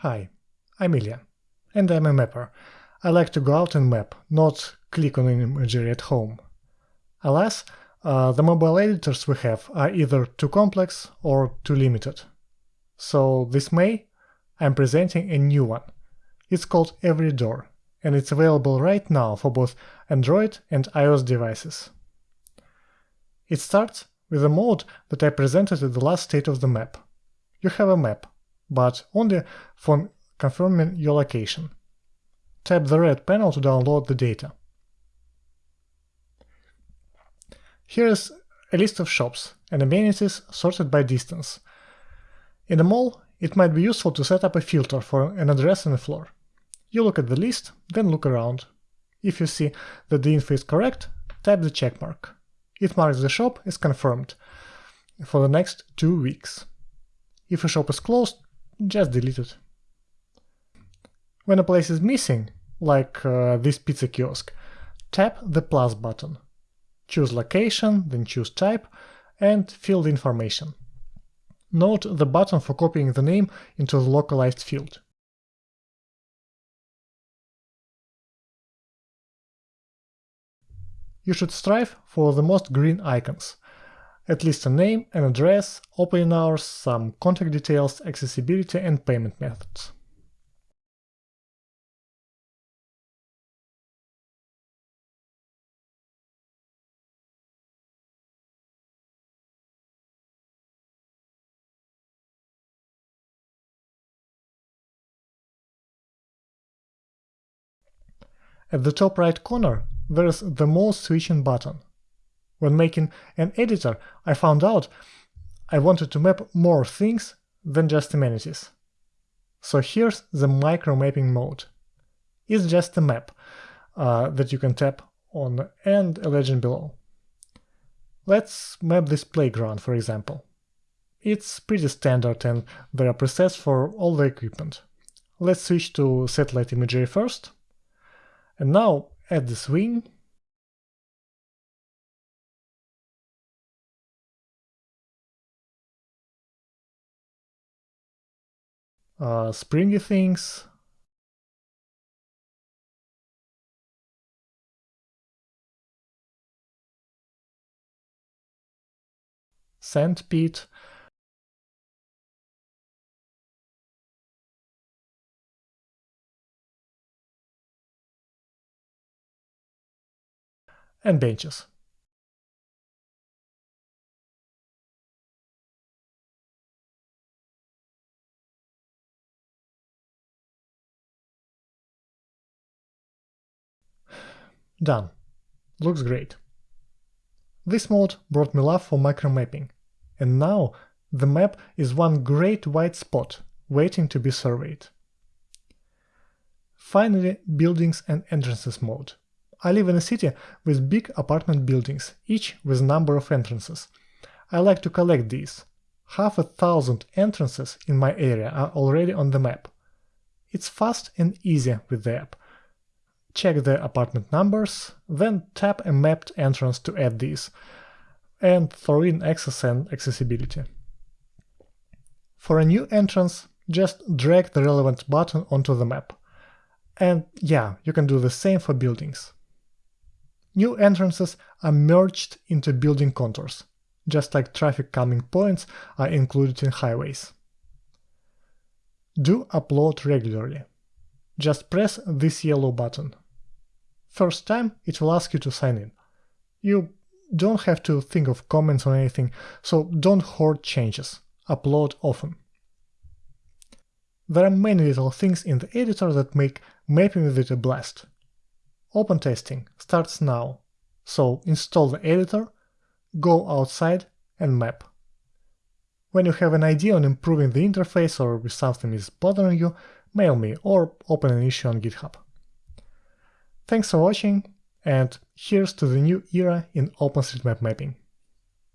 Hi, I'm Ilya, and I'm a mapper. I like to go out and map, not click on an imagery at home. Alas, uh, the mobile editors we have are either too complex or too limited. So this May, I'm presenting a new one. It's called Every Door, and it's available right now for both Android and iOS devices. It starts with a mode that I presented at the last state of the map. You have a map, but only for confirming your location. Tap the red panel to download the data. Here is a list of shops and amenities sorted by distance. In a mall, it might be useful to set up a filter for an address and a floor. You look at the list, then look around. If you see that the info is correct, tap the checkmark. It marks the shop as confirmed for the next two weeks. If a shop is closed, just delete it. When a place is missing, like uh, this pizza kiosk, tap the plus button. Choose location, then choose type, and fill the information. Note the button for copying the name into the localized field. You should strive for the most green icons, at least a name, an address, opening hours, some contact details, accessibility and payment methods. At the top right corner, there's the More switching button. When making an editor, I found out I wanted to map more things than just amenities. So here's the micro mapping mode. It's just a map uh, that you can tap on and a legend below. Let's map this playground, for example. It's pretty standard and there are presets for all the equipment. Let's switch to satellite imagery first. And now add the swing uh, springy things. Sandpit. And benches. Done. Looks great. This mode brought me love for micromapping, and now the map is one great white spot waiting to be surveyed. Finally, buildings and entrances mode. I live in a city with big apartment buildings, each with a number of entrances. I like to collect these. Half a thousand entrances in my area are already on the map. It's fast and easy with the app, check the apartment numbers, then tap a mapped entrance to add these, and throw in access and accessibility. For a new entrance, just drag the relevant button onto the map. And yeah, you can do the same for buildings. New entrances are merged into building contours, just like traffic calming points are included in highways. Do upload regularly. Just press this yellow button. First time, it will ask you to sign in. You don't have to think of comments or anything, so don't hoard changes. Upload often. There are many little things in the editor that make mapping with it a blast. Open testing starts now, so install the editor, go outside and map. When you have an idea on improving the interface or if something is bothering you, mail me or open an issue on GitHub. Thanks for watching, and here's to the new era in OpenStreetMap mapping.